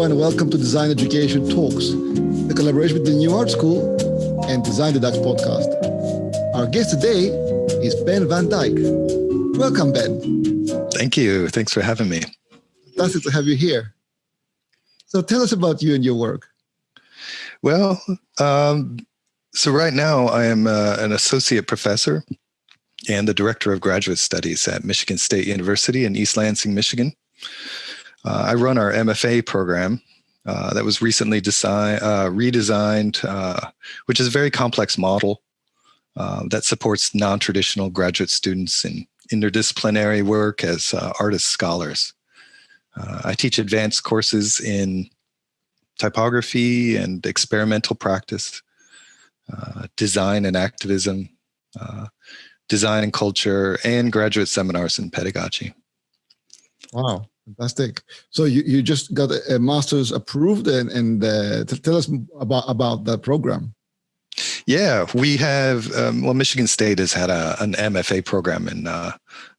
Hello and welcome to Design Education Talks, the collaboration between the New Art School and Design the Dutch podcast. Our guest today is Ben van Dyke. Welcome, Ben. Thank you. Thanks for having me. Fantastic to have you here. So tell us about you and your work. Well, um, so right now I am uh, an associate professor and the director of graduate studies at Michigan State University in East Lansing, Michigan. Uh, I run our MFA program uh, that was recently design, uh, redesigned, uh, which is a very complex model uh, that supports non-traditional graduate students in interdisciplinary work as artist scholars. I teach advanced courses in typography and experimental practice, design and activism, design and culture, and graduate seminars in pedagogy. Wow. Fantastic. So you, you just got a, master's approved and, and uh, tell us about, about the program. Yeah, we have, um, well, Michigan State has had a, an MFA program in, uh,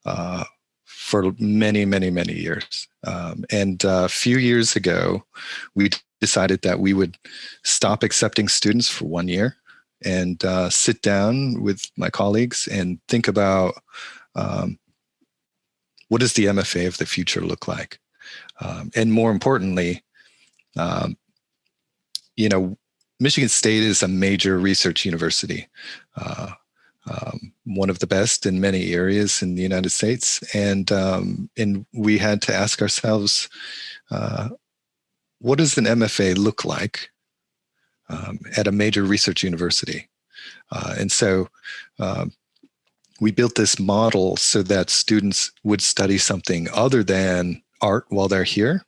uh, for many, many, many years. Um, and uh, a few years ago, we decided that we would stop accepting students for one year and uh, sit down with my colleagues and think about um, what does the MFA of the future look like? Um, and more importantly, um, you know, Michigan State is a major research university, uh, um, one of the best in many areas in the United States. And, um, and we had to ask ourselves, uh, what does an MFA look like um, at a major research university? Uh, and so um, we built this model so that students would study something other than art while they're here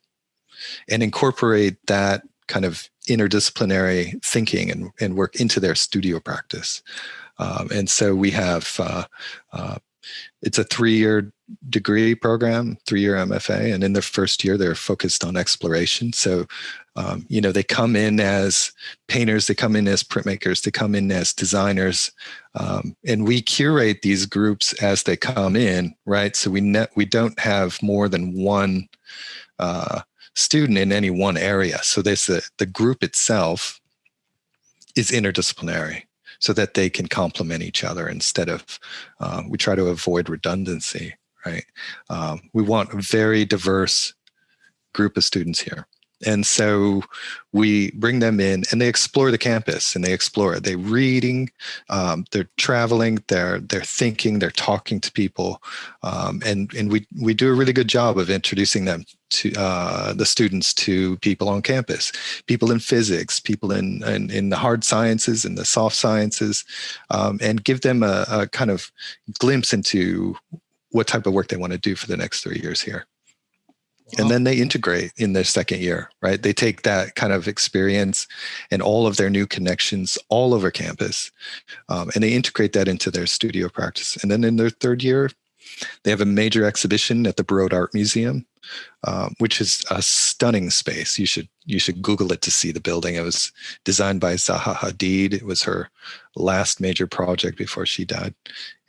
and incorporate that kind of interdisciplinary thinking and, and work into their studio practice. Um, and so we have, uh, uh, it's a three-year degree program, three-year MFA, and in their first year, they're focused on exploration. So um, you know, they come in as painters, they come in as printmakers, they come in as designers, um, and we curate these groups as they come in, right? So we ne we don't have more than one uh, student in any one area. So this the, the group itself is interdisciplinary so that they can complement each other instead of, uh, we try to avoid redundancy, right? Um, we want a very diverse group of students here. And so we bring them in and they explore the campus and they explore it. They're reading, um, they're traveling, they're, they're thinking, they're talking to people. Um, and, and we, we do a really good job of introducing them to uh, the students to people on campus, people in physics, people in, in, in the hard sciences and the soft sciences, um, and give them a, a kind of glimpse into what type of work they want to do for the next three years here and then they integrate in their second year, right? They take that kind of experience and all of their new connections all over campus, um, and they integrate that into their studio practice. And then in their third year, they have a major exhibition at the Broad Art Museum, um, which is a stunning space. You should you should Google it to see the building. It was designed by Zaha Hadid. It was her last major project before she died,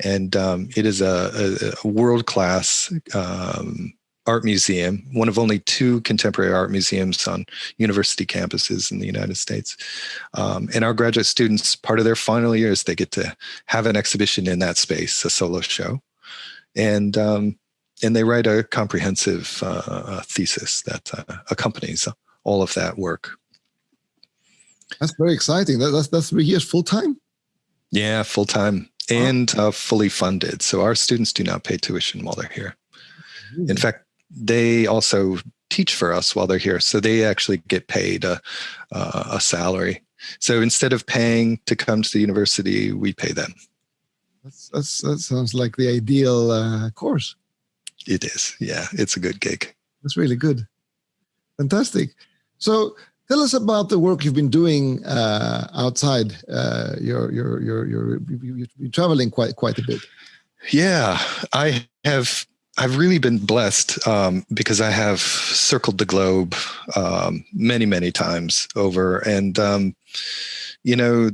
and um, it is a, a, a world class um, art museum, one of only two contemporary art museums on university campuses in the United States. Um, and our graduate students, part of their final years, they get to have an exhibition in that space, a solo show. And, um, and they write a comprehensive uh, thesis that uh, accompanies all of that work. That's very exciting. That, that's, that's three years full time? Yeah, full time and uh, fully funded. So our students do not pay tuition while they're here. In fact, they also teach for us while they're here. So they actually get paid a, uh, a salary. So instead of paying to come to the university, we pay them. That's, that's, that sounds like the ideal uh, course. It is. Yeah, it's a good gig. That's really good. Fantastic. So tell us about the work you've been doing uh, outside. Uh, you're, you're, you're, you're, you're traveling quite, quite a bit. Yeah, I have I've really been blessed um, because I have circled the globe um, many, many times over. And, um, you know,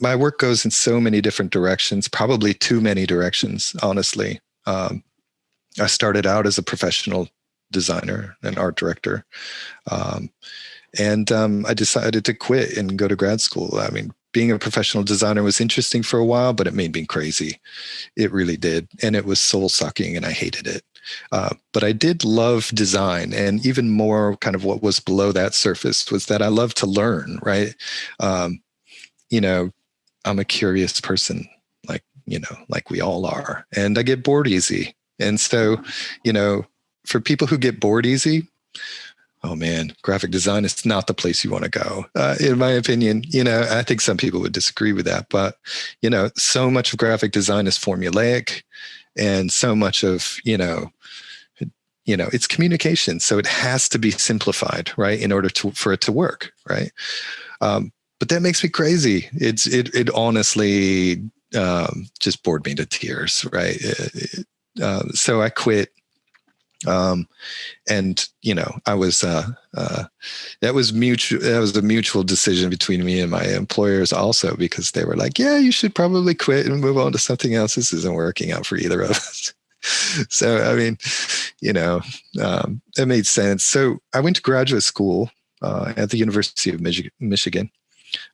my work goes in so many different directions, probably too many directions, honestly. Um, I started out as a professional designer and art director. Um, and um, I decided to quit and go to grad school. I mean, being a professional designer was interesting for a while, but it made me crazy. It really did. And it was soul sucking and I hated it. Uh, but I did love design, and even more, kind of what was below that surface was that I love to learn. Right, um, you know, I'm a curious person, like you know, like we all are, and I get bored easy. And so, you know, for people who get bored easy, oh man, graphic design is not the place you want to go. Uh, in my opinion, you know, I think some people would disagree with that, but you know, so much of graphic design is formulaic, and so much of you know, you know, it's communication, so it has to be simplified, right, in order to for it to work, right. Um, but that makes me crazy. It's it it honestly um, just bored me to tears, right? It, it, uh, so I quit um, and you know i was uh, uh, that was mutual that was a mutual decision between me and my employers also because they were like yeah you should probably quit and move on to something else. This isn't working out for either of us. So i mean you know um, it made sense. So i went to graduate school uh, at the university of Mich- michigan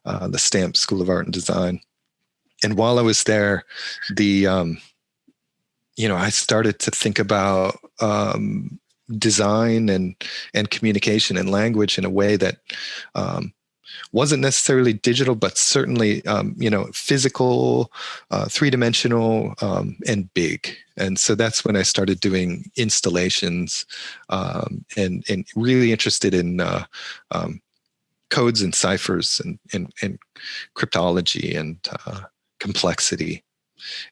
uh, the Stamps school of art and design. And while i was there the um, you know, I started to think about um, design and and communication and language in a way that um, wasn't necessarily digital, but certainly um, you know physical, uh, three dimensional, um, and big. And so that's when I started doing installations um, and and really interested in uh, um, codes and ciphers and and, and cryptology and uh, complexity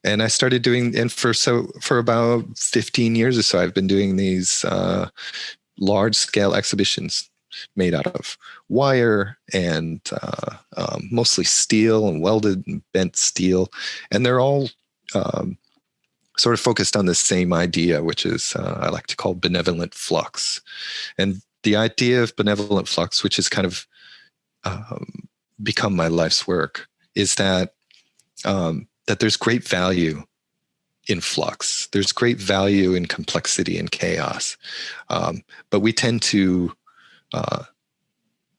and I started doing, and for so for about 15 years or so, I've been doing these uh, large scale exhibitions made out of wire and uh, um, mostly steel and welded and bent steel, and they're all um, sort of focused on the same idea, which is uh, I like to call benevolent flux, and the idea of benevolent flux, which has kind of um, become my life's work, is that um, that there's great value in flux. There's great value in complexity and chaos, um, but we tend to uh,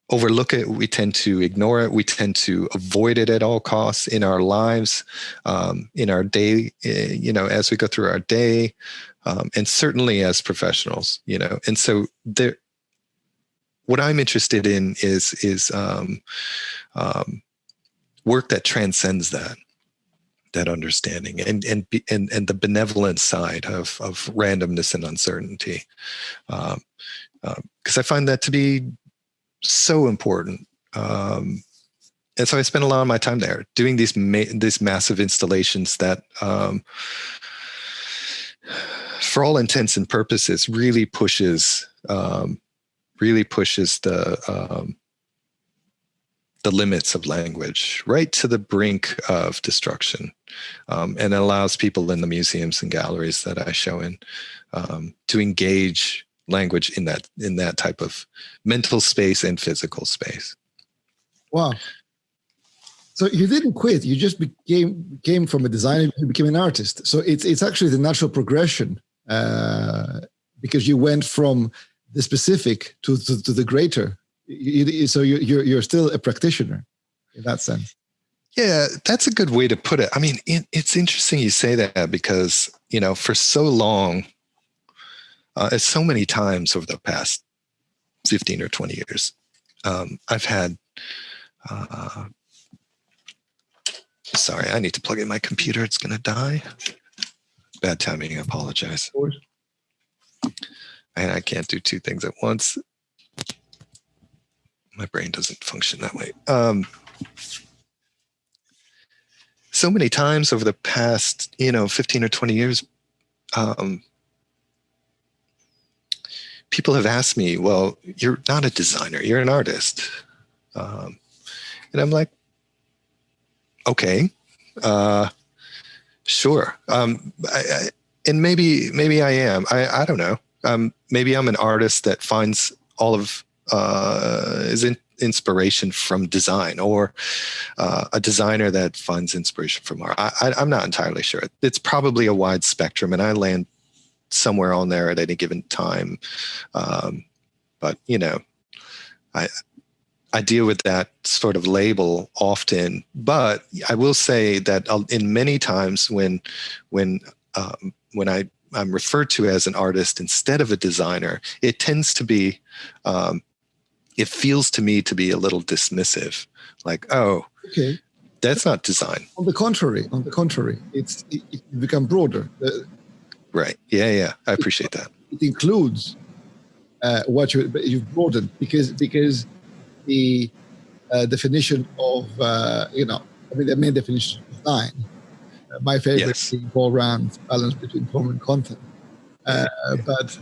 overlook it. We tend to ignore it. We tend to avoid it at all costs in our lives, um, in our day. Eh, you know, as we go through our day, um, and certainly as professionals. You know, and so there. What I'm interested in is is um, um, work that transcends that that understanding and and and and the benevolent side of of randomness and uncertainty, because um, um, I find that to be so important. Um, and so I spend a lot of my time there doing these ma- these massive installations that, um, for all intents and purposes, really pushes um, really pushes the the limits of language right to the brink of destruction um, and allows people in the museums and galleries that i show in um, to engage language in that in that type of mental space and physical space. Wow. So you didn't quit you just became came from a designer you became an artist. So it's it's actually the natural progression uh, because you went from the specific to, to, to the greater you, so you, you're you're still a practitioner in that sense. Yeah, that's a good way to put it. I mean, it, it's interesting you say that because you know, for so long, uh, so many times over the past fifteen or twenty years, um, I've had. Uh, sorry, I need to plug in my computer. It's going to die. Bad timing. I apologize. And I can't do two things at once my brain doesn't function that way. Um, so many times over the past, you know, 15 or 20 years, um, people have asked me, well, you're not a designer, you're an artist. Um, and I'm like, okay, uh, sure. Um, I, I, and maybe, maybe I am, I, I don't know. Um, maybe I'm an artist that finds all of uh, is in inspiration from design or uh, a designer that finds inspiration from art. I, am not entirely sure. It's probably a wide spectrum, and I land somewhere on there at any given time. Um, but you know, I I deal with that sort of label often. But I will say that in many times when when um, when I I'm referred to as an artist instead of a designer, it tends to be um, it feels to me to be a little dismissive, like oh. Okay that's not design. On the contrary, on the contrary, it's it, it become broader. Uh, right. Yeah. Yeah. I appreciate that. It includes uh, what you you've broadened because because the uh, definition of uh, you know I mean the main definition of design. Uh, my favorite yes. being Paul Rand's balance between form and content, uh, but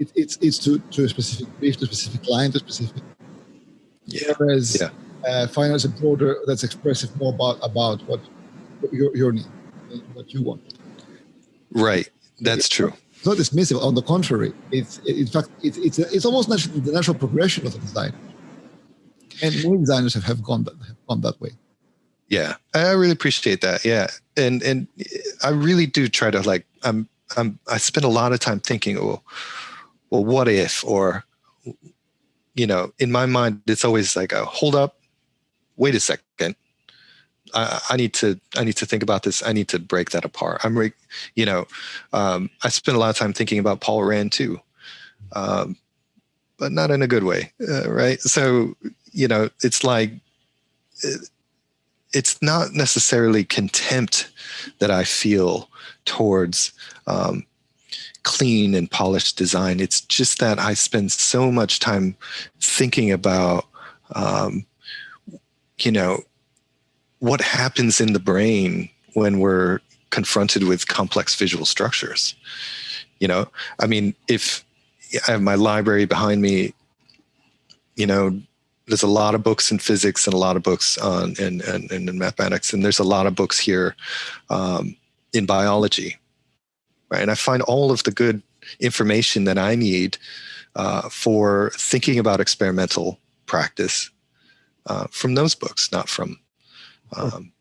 it, it's it's to to a specific brief, to a specific client, to a specific. Yeah. Whereas yeah uh, finance a broader that's expressive more about about what your, your need, what you want. Right, that's true. It's not dismissive. On the contrary, it's in fact it's it's, it's almost natural, the natural progression of the design. And many designers have, have gone that have gone that way. Yeah, I really appreciate that. Yeah, and and I really do try to like I'm I'm I spend a lot of time thinking, well, well, what if or you know, in my mind, it's always like a hold up, wait a second. I, I, need to I need to think about this. I need to break that apart. I'm re, you know, um, I spend a lot of time thinking about Paul Rand too, um, but not in a good way, uh, right? So you know, it's like it, it's not necessarily contempt that I feel towards um, clean and polished design. It's just that I spend so much time thinking about um, you know, what happens in the brain when we're confronted with complex visual structures. You know, I mean, if I have my library behind me, you know, there's a lot of books in physics and a lot of books on and and, in mathematics, and there's a lot of books here um, in biology, right? And I find all of the good information that I need uh, for thinking about experimental practice uh, from those books, not from. Um,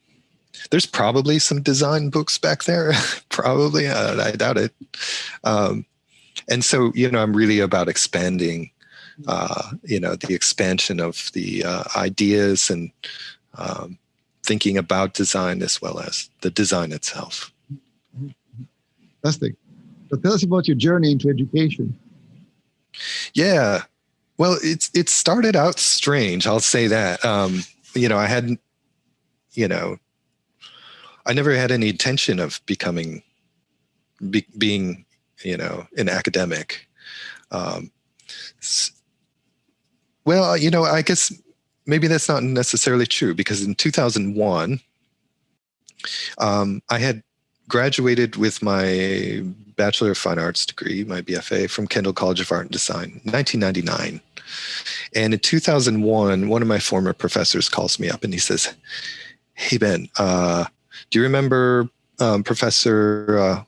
there's probably some design books back there, probably. Uh, I doubt it. Um, and so, you know, I'm really about expanding, uh, you know, the expansion of the uh, ideas and um, thinking about design as well as the design itself. Fantastic. So tell us about your journey into education. Yeah, well, it's it started out strange. I'll say that. Um, you know, I hadn't, you know, I never had any intention of becoming, be, being, you know, an academic. Um, well, you know, I guess maybe that's not necessarily true because in 2001, um, I had graduated with my Bachelor of Fine Arts degree, my BFA, from Kendall College of Art and Design, 1999. And in 2001, one of my former professors calls me up and he says, Hey, Ben, uh, do you remember um, Professor, uh,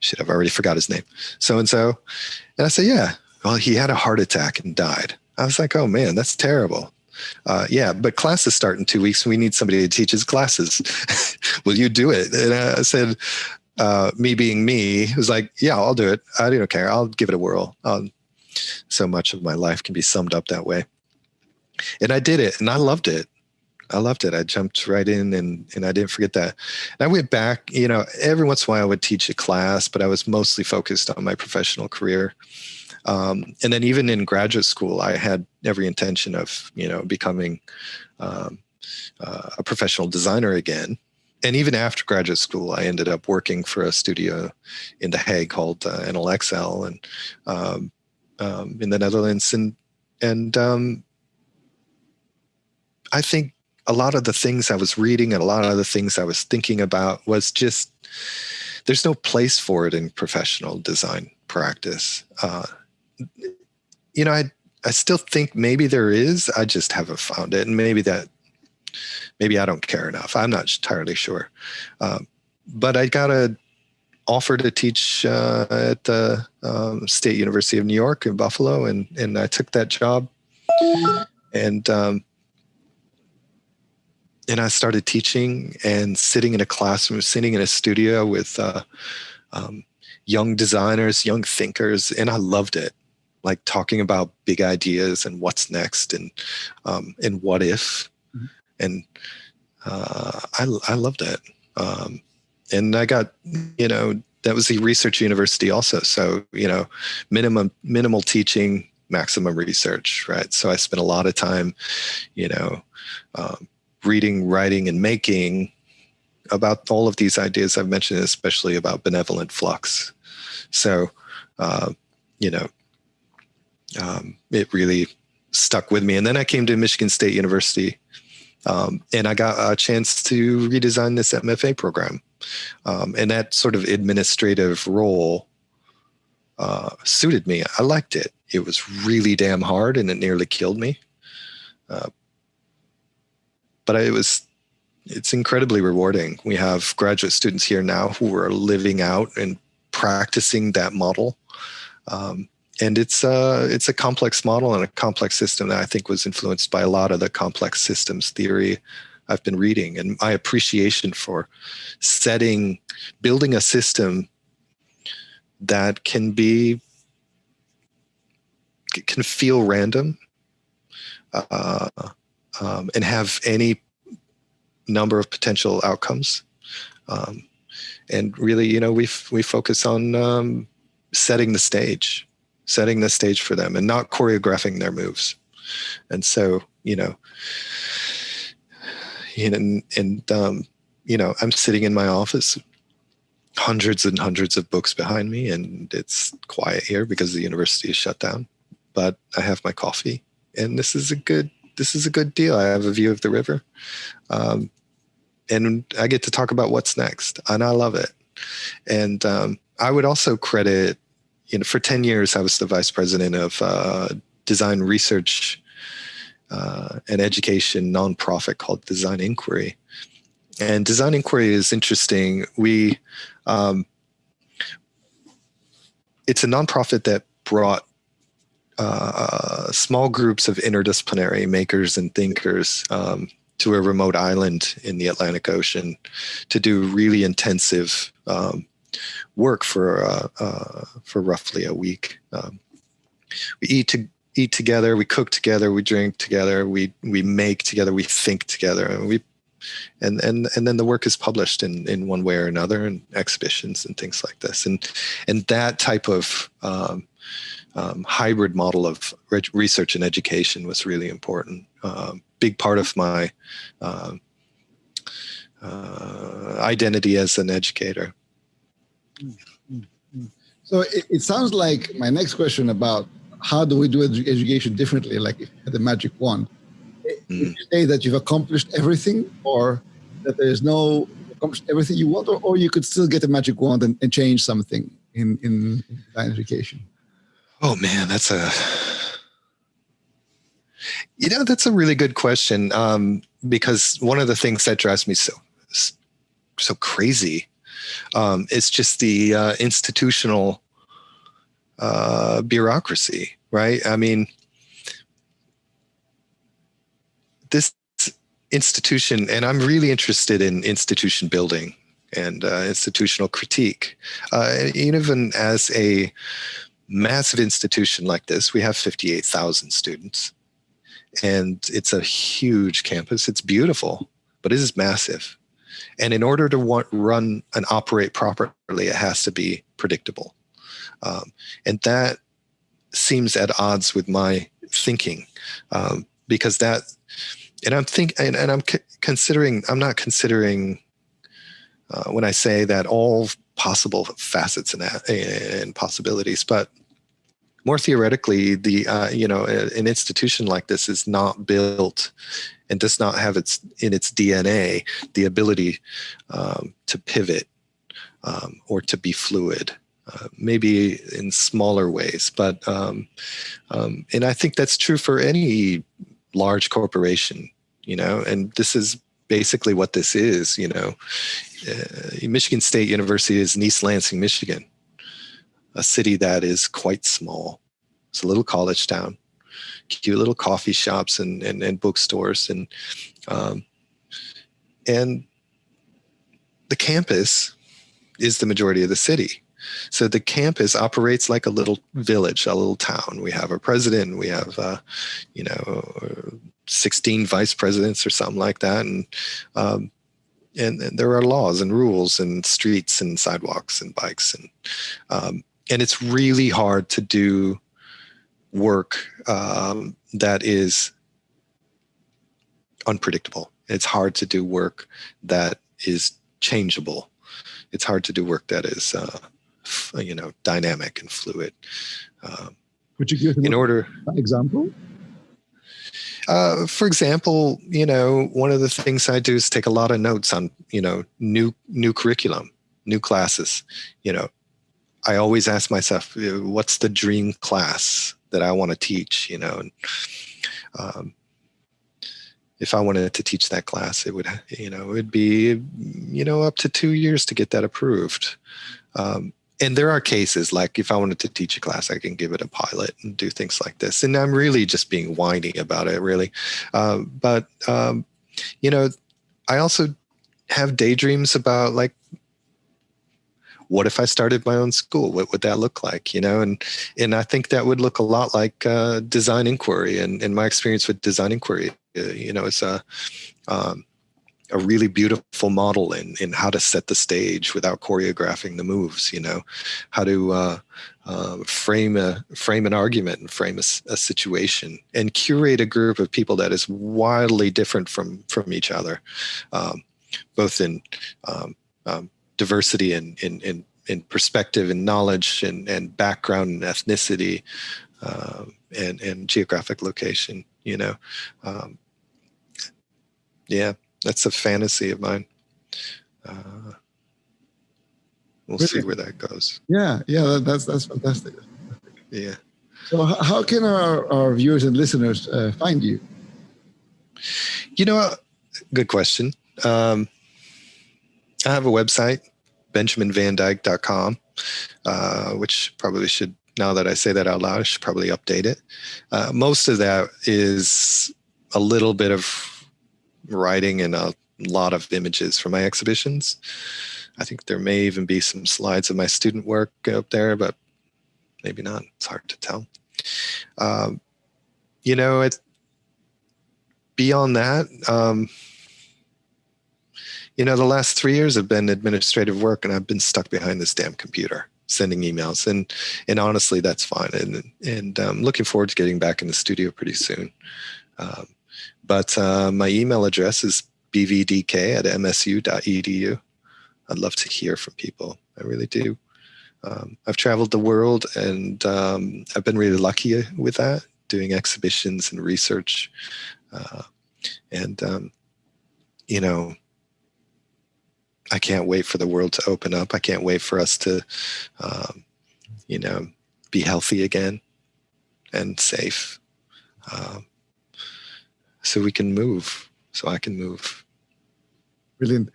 shit, I've already forgot his name, so and so? And I said, Yeah. Well, he had a heart attack and died. I was like, Oh man, that's terrible. Uh, yeah, but classes start in two weeks. We need somebody to teach his classes. Will you do it? And I said, uh, me being me, was like, yeah, I'll do it. I don't care. I'll give it a whirl. Um, so much of my life can be summed up that way. And I did it and I loved it. I loved it. I jumped right in and, and I didn't forget that. And I went back, you know, every once in a while I would teach a class, but I was mostly focused on my professional career. Um, and then even in graduate school, I had every intention of, you know, becoming um, uh, a professional designer again. And even after graduate school, I ended up working for a studio in The Hague called uh, NLXL. And um, um, in the Netherlands, and and um, I think a lot of the things I was reading and a lot of the things I was thinking about was just there's no place for it in professional design practice. Uh, you know, I I still think maybe there is. I just haven't found it, and maybe that maybe I don't care enough. I'm not entirely sure, um, but I got a offer to teach uh, at the um, State University of New York in Buffalo, and and I took that job, and um, and I started teaching and sitting in a classroom, sitting in a studio with uh, um, young designers, young thinkers, and I loved it. Like talking about big ideas and what's next and um, and what if, mm-hmm. and uh, I I loved it. Um, and I got you know that was the research university also. So you know, minimum minimal teaching, maximum research, right? So I spent a lot of time, you know, um, reading, writing, and making about all of these ideas I've mentioned, especially about benevolent flux. So, uh, you know, um, it really stuck with me. And then I came to Michigan State University um, and I got a chance to redesign this MFA program. Um, and that sort of administrative role uh, suited me. I liked it. It was really damn hard and it nearly killed me. Uh, but it was it's incredibly rewarding. We have graduate students here now who are living out and practicing that model. Um, and it's a, uh, it's a complex model and a complex system that I think was influenced by a lot of the complex systems theory I've been reading and my appreciation for setting, building a system that can be, can feel random uh, um, and have any number of potential outcomes. Um, and really, you know, we we focus on um, setting the stage, setting the stage for them, and not choreographing their moves. And so, you know, and and um, you know, I'm sitting in my office, hundreds and hundreds of books behind me, and it's quiet here because the university is shut down. But I have my coffee, and this is a good this is a good deal. I have a view of the river. Um, and I get to talk about what's next, and I love it. And um, I would also credit, you know, for 10 years, I was the vice president of uh, design research uh, and education nonprofit called Design Inquiry. And Design Inquiry is interesting. We, um, it's a nonprofit that brought uh, small groups of interdisciplinary makers and thinkers um, to a remote island in the Atlantic Ocean to do really intensive um, work for uh, uh, for roughly a week. Um, we eat to eat together, we cook together, we drink together, we we make together, we think together, and we and and and then the work is published in in one way or another in exhibitions and things like this and and that type of um, um, hybrid model of research and education was really important. Um, big part of my uh, uh, identity as an educator. So it, it, sounds like my next question about how do we do education differently, like the magic wand. Mm. you say that you've accomplished everything or that there's no accomplished everything you want or, or you could still get a magic wand and, and change something in, in, in education? Oh man, that's a you know that's a really good question um, because one of the things that drives me so so crazy um, is just the uh, institutional uh, bureaucracy, right? I mean, this institution, and I'm really interested in institution building and uh, institutional critique, uh, even as a massive institution like this, we have 58,000 students and it's a huge campus. It's beautiful, but it is massive. And in order to want, run and operate properly, it has to be predictable. Um, and that seems at odds with my thinking um, because that, and I'm think, and, and I'm considering, I'm not considering uh, when I say that all possible facets and, and possibilities, but more theoretically, the uh, you know an institution like this is not built and does not have its in its DNA the ability um, to pivot um, or to be fluid. Uh, maybe in smaller ways, but um, um and I think that's true for any large corporation. You know, and this is basically what this is. You know, uh, Michigan State University is East Lansing, Michigan a city that is quite small. It's a little college town, cute little coffee shops and, and, and bookstores. And, um, and the campus is the majority of the city. So the campus operates like a little village, a little town. We have a president, we have, uh, you know, 16 vice presidents or something like that. And, um, and, and, there are laws and rules and streets and sidewalks and bikes. And, um, and it's really hard to do work um, that is unpredictable. It's hard to do work that is changeable. It's hard to do work that is, uh, you know, dynamic and fluid. Um, Would you give in order example? Uh, for example, you know, one of the things I do is take a lot of notes on, you know, new new curriculum, new classes. You know, I always ask myself, what's the dream class that I want to teach? You know, and um, if I wanted to teach that class, it would, you know, it'd be, you know, up to two years to get that approved. Um, and there are cases like if I wanted to teach a class, I can give it a pilot and do things like this. And I'm really just being whiny about it, really. Um, but um, you know, I also have daydreams about like, what if I started my own school? What would that look like? You know, and and I think that would look a lot like uh, design inquiry. And in my experience with design inquiry, uh, you know, it's a um, a really beautiful model in in how to set the stage without choreographing the moves. You know, how to uh, uh, frame a frame an argument and frame a, a, situation and curate a group of people that is wildly different from from each other, um, both in um, um, diversity and in, in in perspective and knowledge and, and background and ethnicity um, and, and geographic location, you know. Um, yeah, that's a fantasy of mine. Uh, we'll really? see where that goes. Yeah, yeah, that's that's fantastic. Yeah. So, how can our, our viewers and listeners uh, find you? You know, good question. Um, I have a website, benjaminvandyke.com, uh, which probably should, now that I say that out loud, I should probably update it. Uh, most of that is a little bit of writing and a lot of images from my exhibitions. I think there may even be some slides of my student work up there, but maybe not. It's hard to tell. Um, you know, it, beyond that, um, you know, the last three years have been administrative work and I've been stuck behind this damn computer sending emails and and honestly that's fine and and um, looking forward to getting back in the studio pretty soon um, but uh, my email address is bvdk at msu.edu. I'd love to hear from people. I really do. Um, I've traveled the world and um, I've been really lucky with that, doing exhibitions and research. Uh, and, um, you know, I can't wait for the world to open up. I can't wait for us to, um, you know, be healthy again and safe. Um, so we can move, so I can move. Brilliant.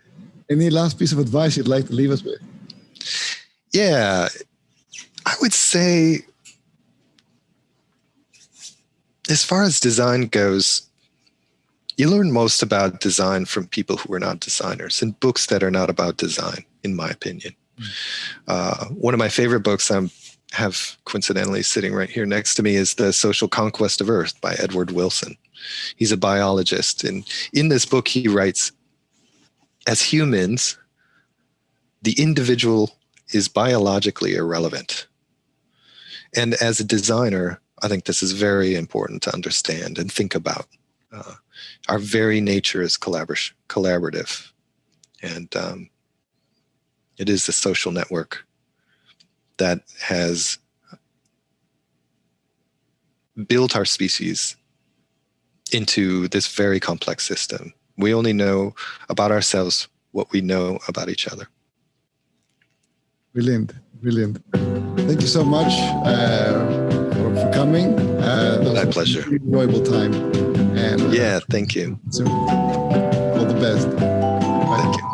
Any last piece of advice you'd like to leave us with? Yeah, I would say, as far as design goes, you learn most about design from people who are not designers and books that are not about design, in my opinion. Mm. Uh, one of my favorite books I have coincidentally sitting right here next to me is The Social Conquest of Earth by Edward Wilson. He's a biologist. And in this book, he writes, as humans, the individual is biologically irrelevant. And as a designer, I think this is very important to understand and think about. Uh, our very nature is collabor collaborative. And um, it is the social network that has built our species into this very complex system. We only know about ourselves what we know about each other. Brilliant, brilliant. Thank you so much uh, for, for, coming. Uh, My pleasure. enjoyable time. And yeah, thank you. So, all the best. Bye. Thank you.